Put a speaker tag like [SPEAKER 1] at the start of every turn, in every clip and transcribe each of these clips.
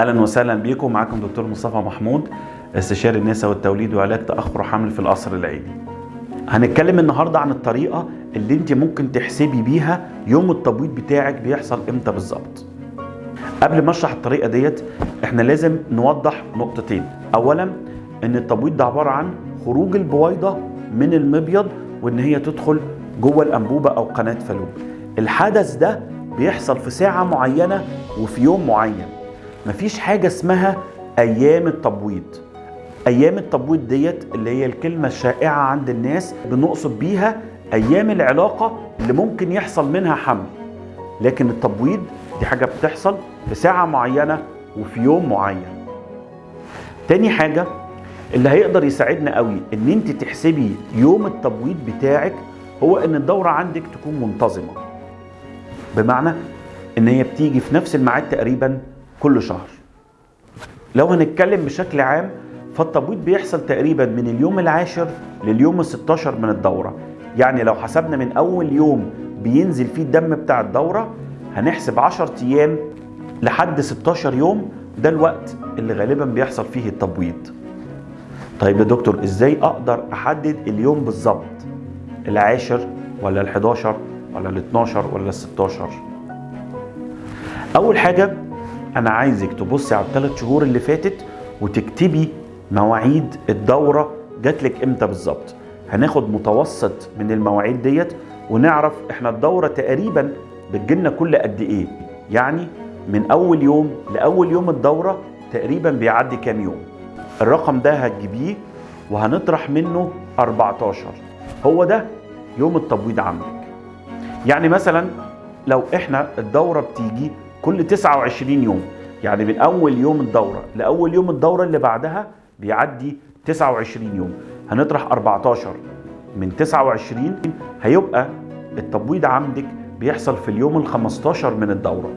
[SPEAKER 1] أهلا وسهلا بيكم. معاكم دكتور مصطفى محمود استشاري النساء والتوليد وعلاج تأخر حمل في القصر العيني. هنتكلم النهارده عن الطريقة اللي انت ممكن تحسبي بيها يوم التبويض بتاعك بيحصل إمتى بالظبط. قبل ما اشرح الطريقة ديت إحنا لازم نوضح نقطتين. اولا إن التبويض ده عبارة عن خروج البويضة من المبيض وإن هي تدخل جوه الأنبوبة أو قناة فالوب. الحدث ده بيحصل في ساعة معينة وفي يوم معين. مفيش حاجة اسمها أيام التبويض. أيام التبويض ديت اللي هي الكلمة الشائعة عند الناس بنقصد بيها أيام العلاقة اللي ممكن يحصل منها حمل. لكن التبويض دي حاجة بتحصل في ساعة معينة وفي يوم معين. تاني حاجة اللي هيقدر يساعدنا قوي إن أنت تحسبي يوم التبويض بتاعك هو إن الدورة عندك تكون منتظمة. بمعنى إن هي بتيجي في نفس الميعاد تقريبا كل شهر. لو هنتكلم بشكل عام فالتبويض بيحصل تقريبا من اليوم العاشر لليوم ال16 من الدورة. يعني لو حسبنا من أول يوم بينزل فيه الدم بتاع الدورة هنحسب 10 أيام لحد 16 يوم. ده الوقت اللي غالبا بيحصل فيه التبويض. طيب يا دكتور إزاي أقدر أحدد اليوم بالظبط؟ العاشر ولا ال11 ولا ال12 ولا ال16 أول حاجة أنا عايزك تبصي على الثلاث شهور اللي فاتت وتكتبي مواعيد الدورة جات لك إمتى بالظبط. هناخد متوسط من المواعيد ديت ونعرف إحنا الدورة تقريبا بتجيلنا كل قد إيه. يعني من أول يوم لأول يوم الدورة تقريبا بيعدي كام يوم. الرقم ده هتجيبيه وهنطرح منه 14 هو ده يوم التبويض عندك. يعني مثلا لو إحنا الدورة بتيجي كل 29 يوم. يعني من أول يوم الدورة لأول يوم الدورة اللي بعدها بيعدي 29 يوم. هنطرح 14 من 29 هيبقى التبويض عندك بيحصل في اليوم ال 15 من الدورة.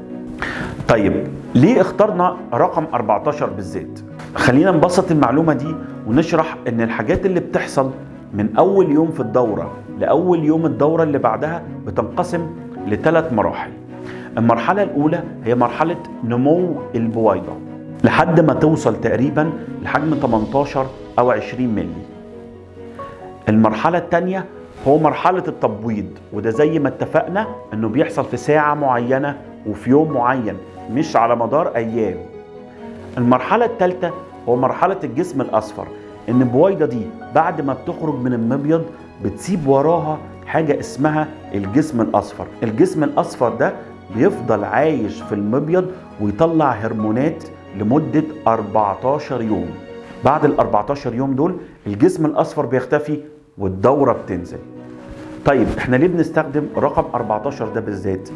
[SPEAKER 1] طيب ليه اخترنا رقم 14 بالذات خلينا نبسط المعلومة دي ونشرح إن الحاجات اللي بتحصل من أول يوم في الدورة لأول يوم الدورة اللي بعدها بتنقسم لثلاث مراحل. المرحلة الأولى هي مرحلة نمو البويضة. لحد ما توصل تقريبا لحجم 18 أو 20 ملي المرحلة الثانية هو مرحلة التبويض وده زي ما اتفقنا إنه بيحصل في ساعة معينة وفي يوم معين مش على مدار أيام. المرحلة الثالثة هو مرحلة الجسم الأصفر إن البويضة دي بعد ما بتخرج من المبيض بتسيب وراها حاجة اسمها الجسم الأصفر. الجسم الأصفر ده بيفضل عايش في المبيض ويطلع هرمونات لمدة 14 يوم. بعد ال 14 يوم دول الجسم الأصفر بيختفي والدورة بتنزل. طيب إحنا ليه بنستخدم رقم 14 ده بالذات؟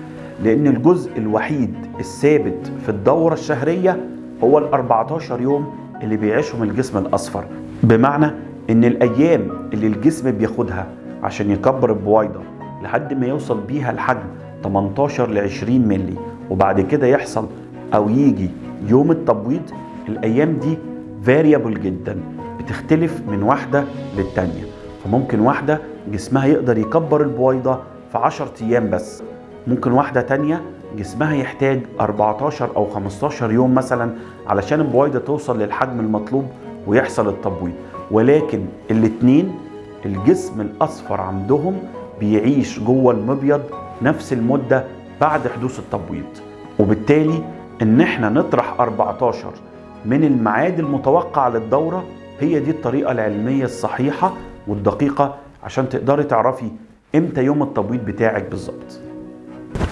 [SPEAKER 1] لأن الجزء الوحيد الثابت في الدورة الشهرية هو ال 14 يوم اللي بيعيشهم الجسم الأصفر. بمعنى إن الأيام اللي الجسم بياخدها عشان يكبر البويضة لحد ما يوصل بيها لحجم 18 ل 20 ملي وبعد كده يحصل أو يجي يوم التبويض الأيام دي فاريبل جدا بتختلف من واحدة للتانية. فممكن واحدة جسمها يقدر يكبر البويضة في 10 أيام بس. ممكن واحدة تانية جسمها يحتاج 14 أو 15 يوم مثلا علشان البويضة توصل للحجم المطلوب ويحصل التبويض. ولكن الاتنين الجسم الأصفر عندهم بيعيش جوه المبيض نفس المدة بعد حدوث التبويض. وبالتالي إن إحنا نطرح 14 من الميعاد المتوقع للدورة هي دي الطريقة العلمية الصحيحة والدقيقة عشان تقدري تعرفي إمتى يوم التبويض بتاعك بالظبط.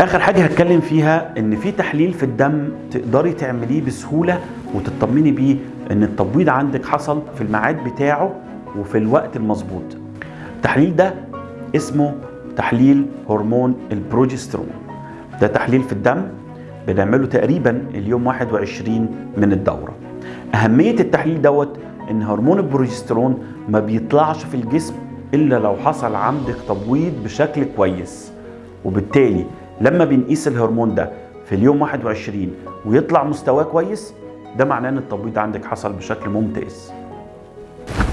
[SPEAKER 1] آخر حاجة هتكلم فيها إن في تحليل في الدم تقدري تعمليه بسهولة وتطمني بيه إن التبويض عندك حصل في الميعاد بتاعه وفي الوقت المظبوط. التحليل ده اسمه تحليل هرمون البروجسترون. ده تحليل في الدم بنعمله تقريبا اليوم 21 من الدورة. أهمية التحليل دوت إن هرمون البروجسترون ما بيطلعش في الجسم إلا لو حصل عندك تبويض بشكل كويس. وبالتالي لما بنقيس الهرمون ده في اليوم 21 ويطلع مستواه كويس ده معناه إن التبويض عندك حصل بشكل ممتاز.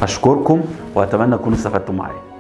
[SPEAKER 1] أشكركم وأتمنى تكونوا استفدتوا معايا.